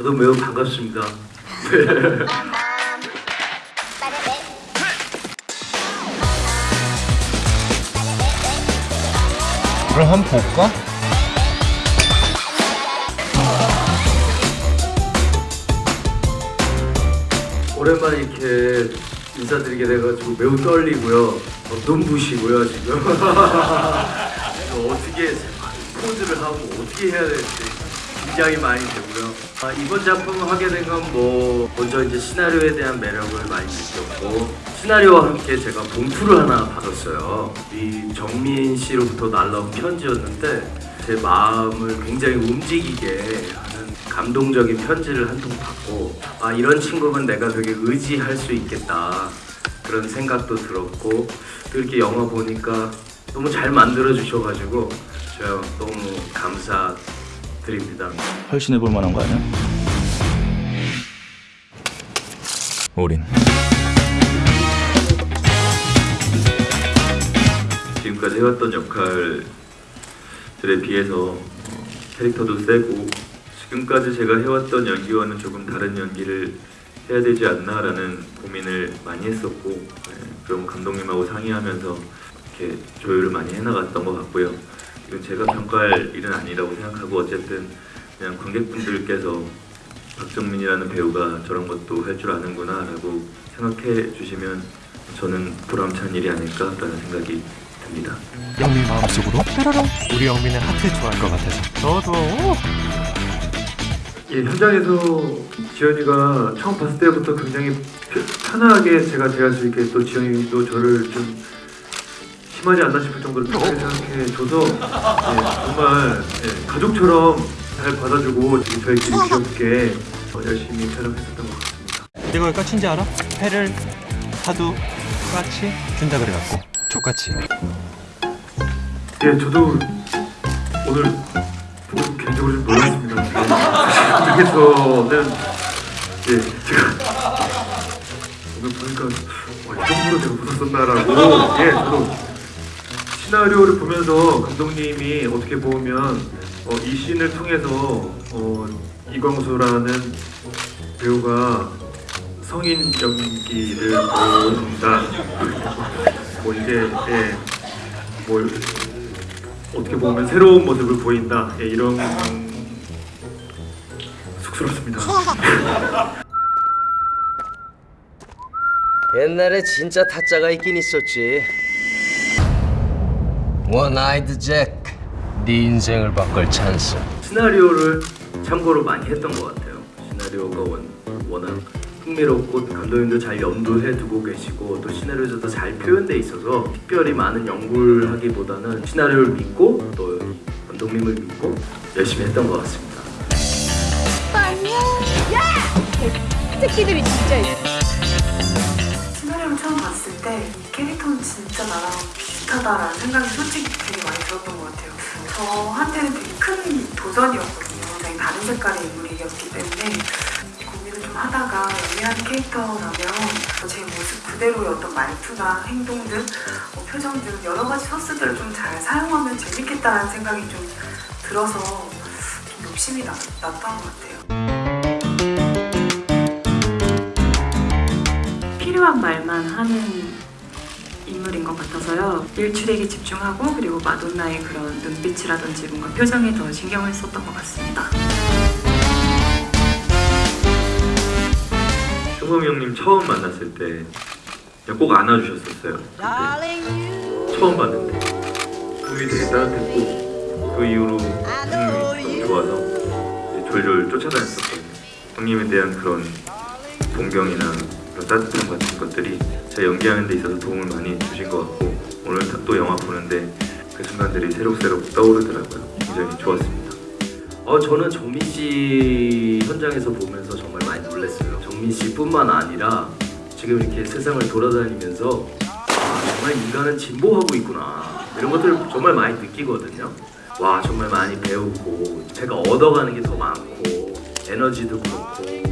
저도 매우 반갑습니다. 그럼 한번 볼까? 오랜만에 이렇게 인사드리게 돼가지고 매우 떨리고요. 어, 눈부시고요 지금. 이거 어떻게 포즈를 하고 어떻게 해야 될지 긴장이 많이 되고요. 아, 이번 작품을 하게 된 건 뭐 먼저 이제 시나리오에 대한 매력을 많이 느꼈고 시나리오와 함께 제가 봉투를 하나 받았어요. 이 정민 씨로부터 날라온 편지였는데 제 마음을 굉장히 움직이게 하는 감동적인 편지를 한 통 받고 아 이런 친구면 내가 되게 의지할 수 있겠다 그런 생각도 들었고 또 이렇게 영화 보니까 너무 잘 만들어 주셔가지고 저 너무 감사 드립니다. 훨씬 해볼 만한 거 아니야? 우린 지금까지 해왔던 역할들에 비해서 어, 캐릭터도 세고 지금까지 제가 해왔던 연기와는 조금 다른 연기를 해야 되지 않나라는 고민을 많이 했었고 네, 그럼 감독님하고 상의하면서 이렇게 조율을 많이 해나갔던 것 같고요. 이건 제가 평가할 일은 아니라고 생각하고 어쨌든 그냥 관객분들께서 박정민이라는 배우가 저런 것도 할 줄 아는구나 라고 생각해 주시면 저는 보람찬 일이 아닐까라는 생각이 듭니다. 영미 마음속으로 뾰로롱 우리 영미는 하트 좋아할 것 같아서 저도 예, 현장에서 지연이가 처음 봤을 때부터 굉장히 편- 편하게 제가 대할 수 있게 또 지연이도 저를 좀 심하지 않나 싶을 정도로 편하게 생각해 줘서 예, 정말 예, 가족처럼 잘 받아주고 저희끼리 귀엽게 어, 열심히 촬영했었던 것 같습니다. 내가 왜 까친지 알아? 회를 하도 까치 준다 그래갖고 족같이 예, 저도 오늘 보고 개인적으로 좀 놀랐습니다. 그래서는 예, 제가 오늘 보니까 와, 이 정도로 제가 웃었었나라고 예, 저도 시나리오를 보면서 감독님이 어떻게 보면 어, 이 씬을 통해서 어, 이광수라는 배우가 성인 연기를 보여준다. 뭐 이제 예, 뭐 어떻게 보면 새로운 모습을 보인다 예, 이런 쑥스럽습니다. 옛날에 진짜 타짜가 있긴 있었지. One Eyed Jack, 네 인생을 바꿀 찬스. 시나리오를 참고로 많이 했던 것 같아요. 시나리오가 원, 워낙 흥미롭고 감독님도 잘 염두해 두고 계시고 또 시나리오에서도 잘 표현돼 있어서 특별히 많은 연구를 하기보다는 시나리오를 믿고 또 감독님을 믿고 열심히 했던 것 같습니다. 특기들이 진짜 있어. 시나리오를 처음 봤을 때이 캐릭터는 진짜 나랑 비슷하다라는 생각이 솔직히 되게 많이 들었던 것 같아요. 저한테는 되게 큰 도전이었거든요. 굉장히 다른 색깔의 인물이었기 때문에 고민을 좀 하다가 연기하는 캐릭터라면 제 모습 그대로의 어떤 말투나 행동 등뭐 표정 등 여러 가지 소스들을 좀 잘 사용하면 재밌겠다라는 생각이 좀 들어서 좀 욕심이 나, 났던 것 같아요. 필요한 말만 하는 인물인 것 같아서요. 일출에게 집중하고 그리고 마돈나의 그런 눈빛이라든지 뭔가 표정에 더 신경을 썼던 것 같습니다. 승범이 형님 처음 만났을 때 꼭 안아주셨었어요. 처음 봤는데 그게 되게 따뜻했고 그 이후로 형님이 너무 좋아서 졸졸 쫓아다녔었거든요. 형님에 대한 그런 존경이나 따뜻함 같은 것들이 제 연기하는 데 있어서 도움을 많이 주신 것 같고 오늘 또 영화 보는데 그 순간들이 새록새록 떠오르더라고요. 굉장히 좋았습니다. 어 저는 정민 씨 현장에서 보면서 정말 많이 놀랐어요. 정민 씨뿐만 아니라 지금 이렇게 세상을 돌아다니면서 아 정말 인간은 진보하고 있구나 이런 것들을 정말 많이 느끼거든요. 와 정말 많이 배우고 제가 얻어가는 게 더 많고 에너지도 그렇고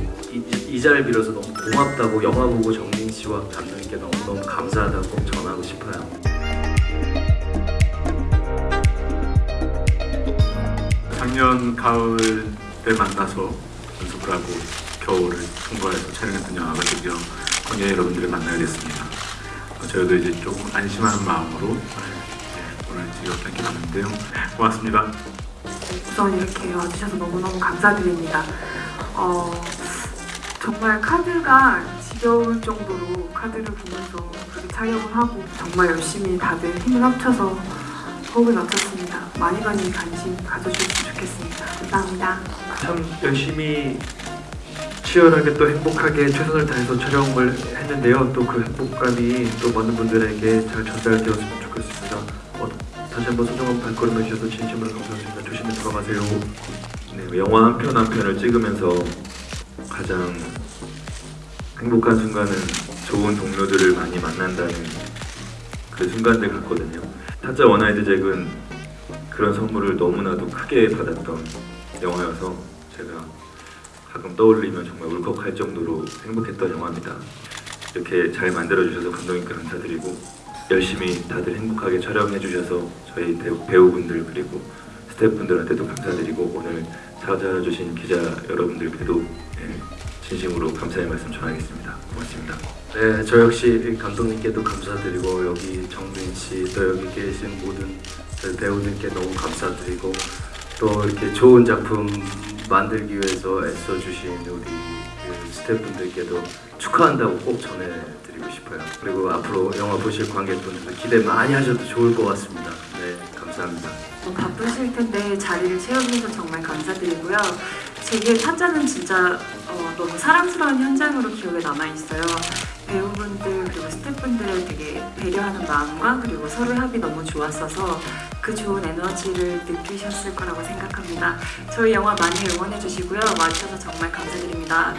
이, 이 자리를 빌어서 너무 고맙다고 영화 보고 정민 씨와 감독님께 너무너무 감사하다고 꼭 전하고 싶어요. 작년 가을 때 만나서 연습을 하고 겨울을 통과해서 촬영했던 영화가 드디어 관객 여러분들을 만나게 됐습니다. 어, 저희도 이제 조금 안심하는 마음으로 네, 오늘 즐겁게 함께 봤는데요. 고맙습니다. 우선 이렇게 와주셔서 너무너무 감사드립니다. 어, 정말 카드가 지겨울 정도로 카드를 보면서 그렇게 촬영을 하고 정말 열심히 다들 힘을 합쳐서 호흡을 맞췄습니다. 많이 많이 관심 가져주셨으면 좋겠습니다. 감사합니다. 참 열심히 치열하게 또 행복하게 최선을 다해서 촬영을 했는데요. 또 그 행복감이 또 많은 분들에게 잘 전달되었으면 좋겠습니다. 어, 다시 한번 소중한 발걸음 해주셔서 진심으로 감사드립니다. 조심히 들어가세요. 네, 영화 한 편 한 편을 찍으면서 가장 행복한 순간은 좋은 동료들을 많이 만난다는 그 순간들 같거든요. 타짜 원아이드 잭은 그런 선물을 너무나도 크게 받았던 영화여서 제가 가끔 떠올리면 정말 울컥할 정도로 행복했던 영화입니다. 이렇게 잘 만들어주셔서 감독님께 감사드리고 열심히 다들 행복하게 촬영해 주셔서 저희 배우, 배우분들 그리고 스태프분들한테도 감사드리고 오늘 찾아주신 기자 여러분들께도 예, 진심으로 감사의 말씀 전하겠습니다. 고맙습니다. 네, 저 역시 감독님께도 감사드리고 여기 정민 씨, 또 여기 계신 모든 저희 배우들께 너무 감사드리고 또 이렇게 좋은 작품 만들기 위해서 애써주신 우리 그 스태프분들께도 축하한다고 꼭 전해드리고 싶어요. 그리고 앞으로 영화 보실 관객분들도 기대 많이 하셔도 좋을 것 같습니다. 네, 감사합니다. 좀 바쁘실 텐데 자리를 채워주셔서 정말 감사드리고요. 제게 타짜는 진짜 어, 너무 사랑스러운 현장으로 기억에 남아있어요. 배우분들 그리고 스태프분들을 되게 배려하는 마음과 그리고 서로의 합이 너무 좋았어서 그 좋은 에너지를 느끼셨을 거라고 생각합니다. 저희 영화 많이 응원해 주시고요. 와주셔서 정말 감사드립니다.